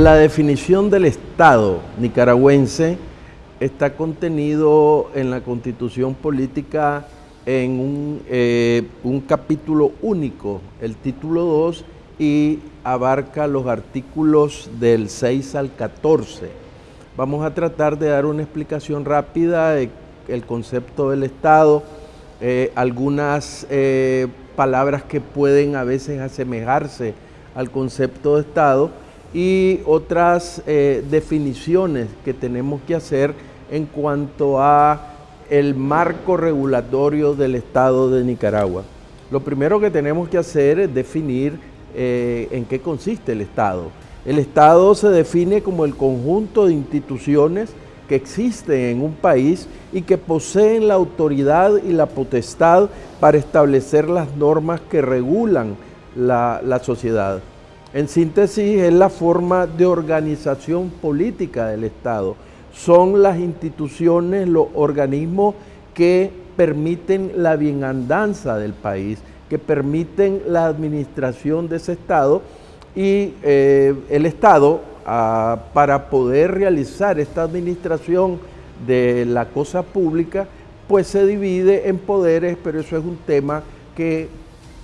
La definición del Estado nicaragüense está contenido en la Constitución Política en un, eh, capítulo único, el título 2, y abarca los artículos del 6 al 14. Vamos a tratar de dar una explicación rápida del concepto del Estado, eh, algunas eh, palabras que pueden a veces asemejarse al concepto de Estado, y otras eh, definiciones que tenemos que hacer en cuanto a el marco regulatorio del Estado de Nicaragua. Lo primero que tenemos que hacer es definir eh, en qué consiste el Estado. El Estado se define como el conjunto de instituciones que existen en un país y que poseen la autoridad y la potestad para establecer las normas que regulan la, la sociedad. En síntesis, es la forma de organización política del Estado. Son las instituciones, los organismos que permiten la bienandanza del país, que permiten la administración de ese Estado y eh, el Estado, ah, para poder realizar esta administración de la cosa pública, pues se divide en poderes, pero eso es un tema que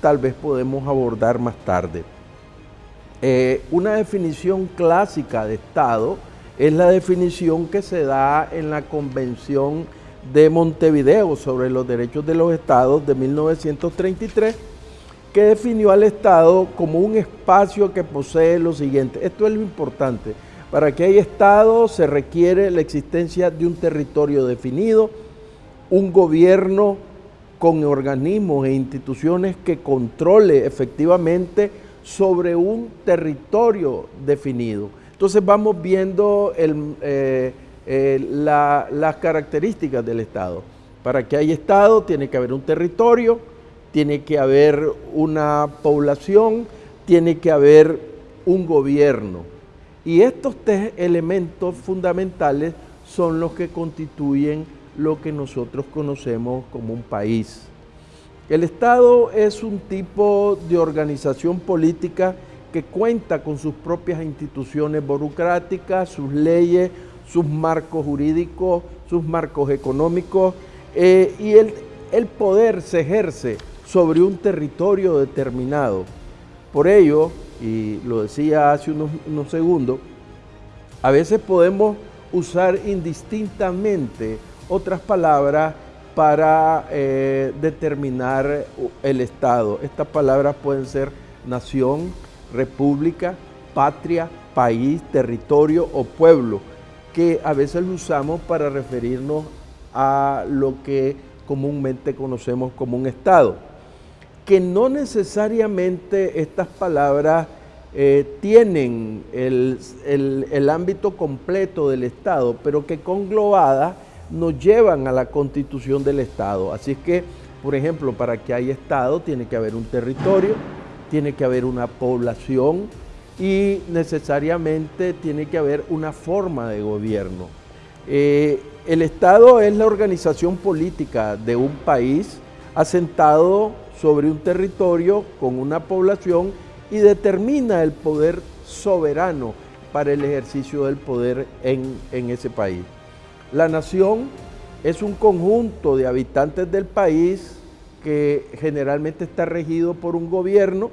tal vez podemos abordar más tarde. Eh, una definición clásica de Estado es la definición que se da en la Convención de Montevideo sobre los derechos de los estados de 1933, que definió al Estado como un espacio que posee lo siguiente. Esto es lo importante. Para que haya Estado se requiere la existencia de un territorio definido, un gobierno con organismos e instituciones que controle efectivamente sobre un territorio definido. Entonces vamos viendo eh, eh, las características del Estado. Para que haya Estado tiene que haber un territorio, tiene que haber una población, tiene que haber un gobierno. Y estos tres elementos fundamentales son los que constituyen lo que nosotros conocemos como un país. El Estado es un tipo de organización política que cuenta con sus propias instituciones burocráticas, sus leyes, sus marcos jurídicos, sus marcos económicos, eh, y el, poder se ejerce sobre un territorio determinado. Por ello, y lo decía hace unos segundos, a veces podemos usar indistintamente otras palabras para eh, determinar el Estado. Estas palabras pueden ser nación, república, patria, país, territorio o pueblo, que a veces usamos para referirnos a lo que comúnmente conocemos como un Estado. Que no necesariamente estas palabras eh, tienen el, el ámbito completo del Estado, pero que conglobadas nos llevan a la constitución del Estado. Así es que, por ejemplo, para que haya Estado tiene que haber un territorio, tiene que haber una población y necesariamente tiene que haber una forma de gobierno. Eh, el Estado es la organización política de un país asentado sobre un territorio con una población y determina el poder soberano para el ejercicio del poder en, en ese país. La nación es un conjunto de habitantes del país que generalmente está regido por un gobierno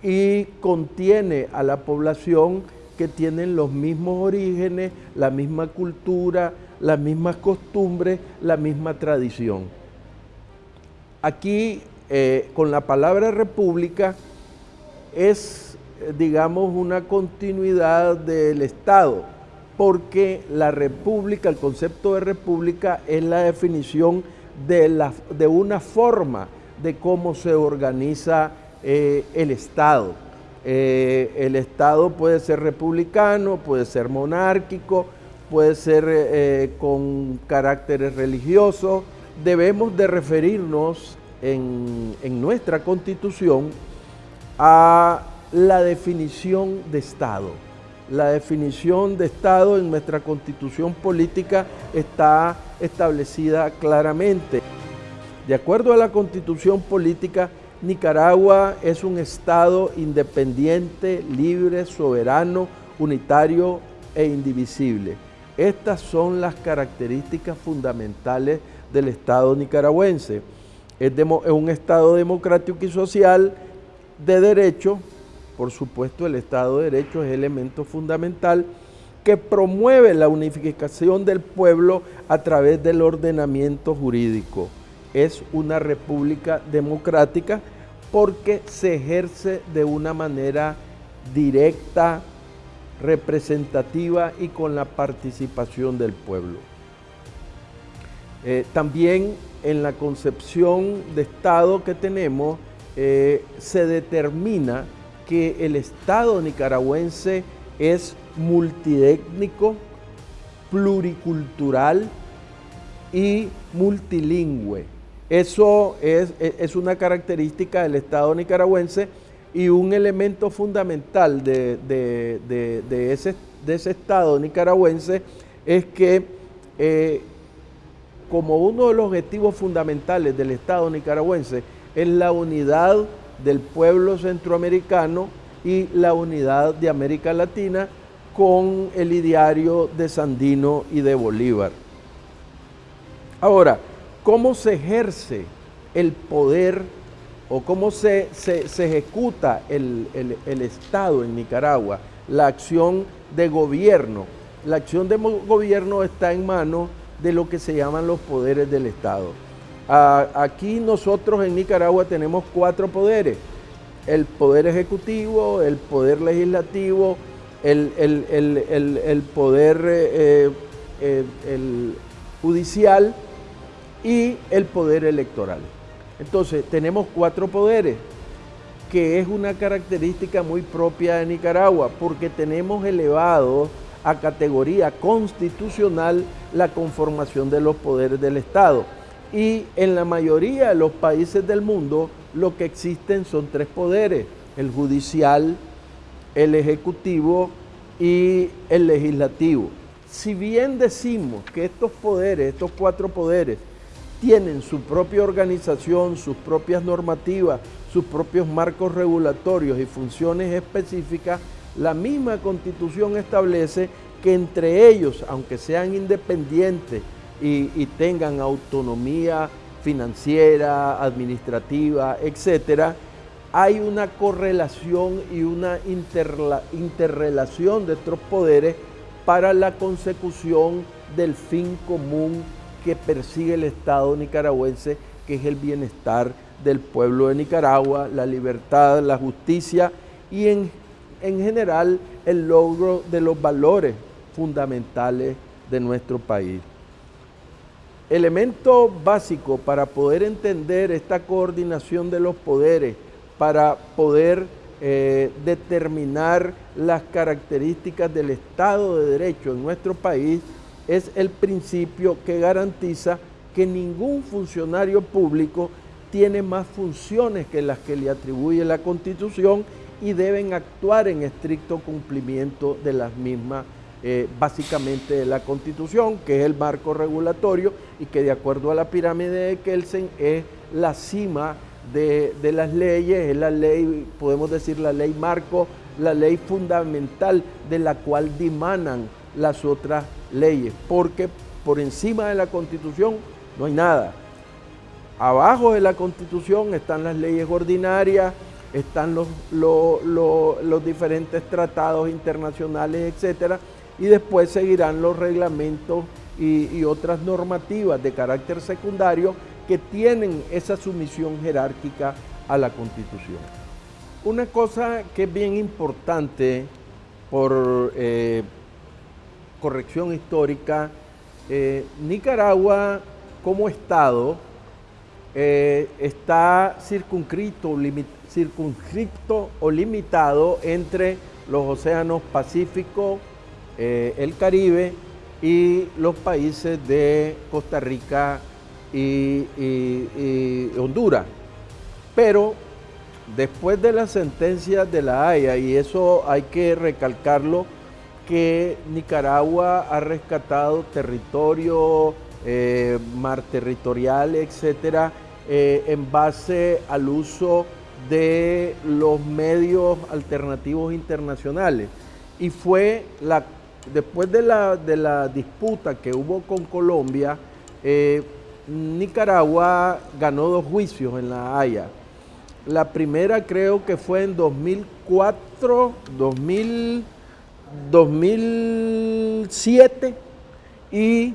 y contiene a la población que tienen los mismos orígenes, la misma cultura, las mismas costumbres, la misma tradición. Aquí, eh, con la palabra república, es, digamos, una continuidad del Estado porque la república, el concepto de república es la definición de, la, de una forma de cómo se organiza eh, el Estado. Eh, el Estado puede ser republicano, puede ser monárquico, puede ser eh, con caracteres religiosos. Debemos de referirnos en, en nuestra Constitución a la definición de Estado la definición de Estado en nuestra constitución política está establecida claramente. De acuerdo a la constitución política, Nicaragua es un Estado independiente, libre, soberano, unitario e indivisible. Estas son las características fundamentales del Estado nicaragüense. Es, un Estado democrático y social de derecho, por supuesto el Estado de Derecho es elemento fundamental, que promueve la unificación del pueblo a través del ordenamiento jurídico. Es una república democrática porque se ejerce de una manera directa, representativa y con la participación del pueblo. Eh, también en la concepción de Estado que tenemos eh, se determina que el Estado nicaragüense es multiétnico, pluricultural y multilingüe. Eso es, una característica del Estado nicaragüense y un elemento fundamental de, ese, Estado nicaragüense es que eh, como uno de los objetivos fundamentales del Estado nicaragüense es la unidad del pueblo centroamericano y la unidad de América Latina con el ideario de Sandino y de Bolívar. Ahora, ¿cómo se ejerce el poder o cómo se, ejecuta el, el, Estado en Nicaragua? La acción de gobierno. La acción de gobierno está en manos de lo que se llaman los poderes del Estado. Aquí nosotros en Nicaragua tenemos cuatro poderes. El poder ejecutivo, el poder legislativo, el, poder eh, eh, judicial y el poder electoral. Entonces, tenemos cuatro poderes, que es una característica muy propia de Nicaragua, porque tenemos elevado a categoría constitucional la conformación de los poderes del Estado. Y en la mayoría de los países del mundo lo que existen son tres poderes, el judicial, el ejecutivo y el legislativo. Si bien decimos que estos poderes, estos cuatro poderes, tienen su propia organización, sus propias normativas, sus propios marcos regulatorios y funciones específicas, la misma constitución establece que entre ellos, aunque sean independientes y, tengan autonomía financiera, administrativa, etcétera, hay una correlación y una interrelación de estos poderes para la consecución del fin común que persigue el Estado nicaragüense, que es el bienestar del pueblo de Nicaragua, la libertad, la justicia y en general el logro de los valores fundamentales de nuestro país. Elemento básico para poder entender esta coordinación de los poderes para poder eh, determinar las características del Estado de Derecho en nuestro país es el principio que garantiza que ningún funcionario público tiene más funciones que las que le atribuye la Constitución y deben actuar en estricto cumplimiento de las mismas, eh, básicamente de la Constitución, que es el marco regulatorio y que de acuerdo a la pirámide de Kelsen es la cima de, las leyes, es la ley, podemos decir la ley marco, la ley fundamental de la cual dimanan las otras leyes, porque por encima de la Constitución no hay nada. Abajo de la Constitución están las leyes ordinarias, están los, los, diferentes tratados internacionales, etcétera, y después seguirán los reglamentos y, otras normativas de carácter secundario que tienen esa sumisión jerárquica a la Constitución. Una cosa que es bien importante por eh, corrección histórica, eh, Nicaragua como Estado eh, está circunscrito, circunscripto o limitado entre los océanos Pacífico, el Caribe y los países de Costa Rica, y, Honduras. Pero después de la sentencia de la Haya, y eso hay que recalcarlo, que Nicaragua ha rescatado territorio, eh, mar territorial, etcétera, eh, en base al uso de los medios alternativos internacionales. y fue la, después de la, de la disputa que hubo con Colombia, eh, Nicaragua ganó dos juicios en La Haya. La primera creo que fue en 2004, 2000, 2007 y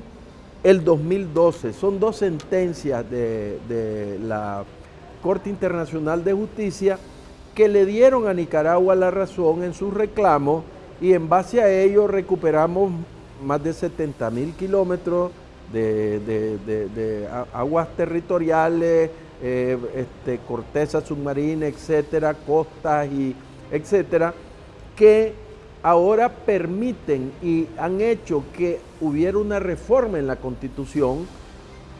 el 2012. Son dos sentencias de, la Corte Internacional de Justicia que le dieron a Nicaragua la razón en su reclamo y en base a ello recuperamos más de 70 mil kilómetros de, aguas territoriales, eh, este, corteza submarina, etcétera, costas y etcétera, que ahora permiten y han hecho que hubiera una reforma en la Constitución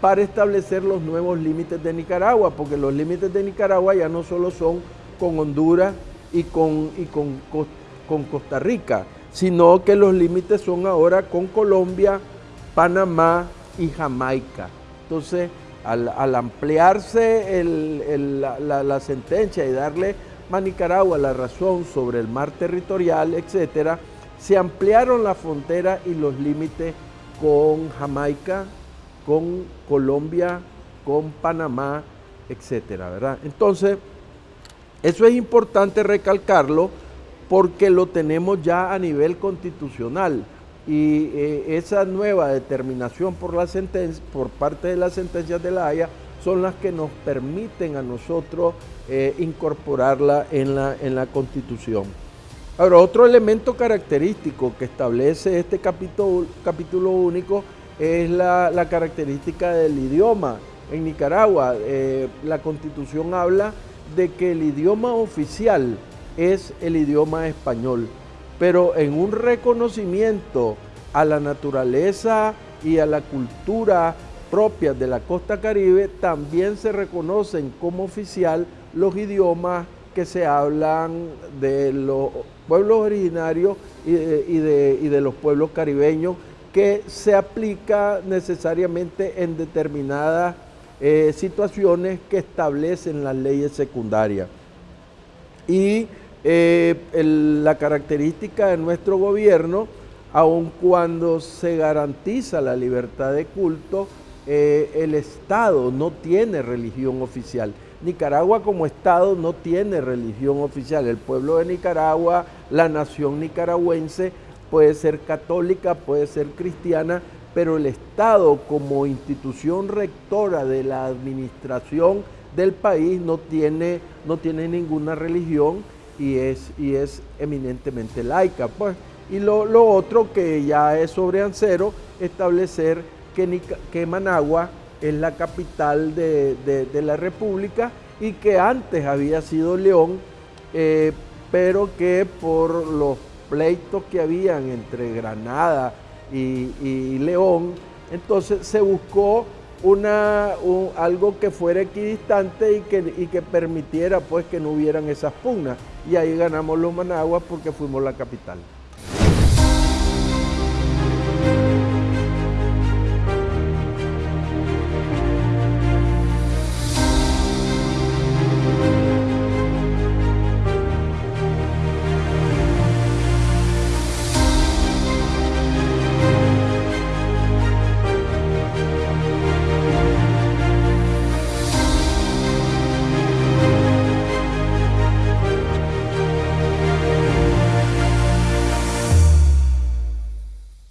para establecer los nuevos límites de Nicaragua, porque los límites de Nicaragua ya no solo son con Honduras y con, y con, con Costa Rica, sino que los límites son ahora con Colombia, Panamá y Jamaica. Entonces, al, ampliarse la, sentencia y darle a Nicaragua la razón sobre el mar territorial, etcétera, se ampliaron la frontera y los límites con Jamaica, con Colombia, con Panamá, etcétera, ¿verdad? Entonces, eso es importante recalcarlo porque lo tenemos ya a nivel constitucional y eh, esa nueva determinación por, parte de las sentencias de la Haya son las que nos permiten a nosotros eh, incorporarla en la, en la Constitución. Ahora, otro elemento característico que establece este capítulo, capítulo único es la, característica del idioma. En Nicaragua, eh, la Constitución habla de que el idioma oficial es el idioma español, pero en un reconocimiento a la naturaleza y a la cultura propias de la costa caribe, también se reconocen como oficial los idiomas que se hablan de los pueblos originarios y de, los pueblos caribeños, que se aplica necesariamente en determinadas eh, situaciones que establecen las leyes secundarias. Y eh, la característica de nuestro gobierno, aun cuando se garantiza la libertad de culto, eh, el Estado no tiene religión oficial. Nicaragua como Estado no tiene religión oficial. El pueblo de Nicaragua, la nación nicaragüense puede ser católica, puede ser cristiana, pero el Estado como institución rectora de la administración del país no tiene, no tiene ninguna religión y es, y es eminentemente laica. Pues. Y lo, lo otro que ya es sobre Ancero, establecer que, Managua es la capital de, la República y que antes había sido León, eh, pero que por los pleitos que habían entre Granada y, León, entonces se buscó una, algo que fuera equidistante y que, y que permitiera pues que no hubieran esas pugnas. Y ahí ganamos los Managuas porque fuimos la capital.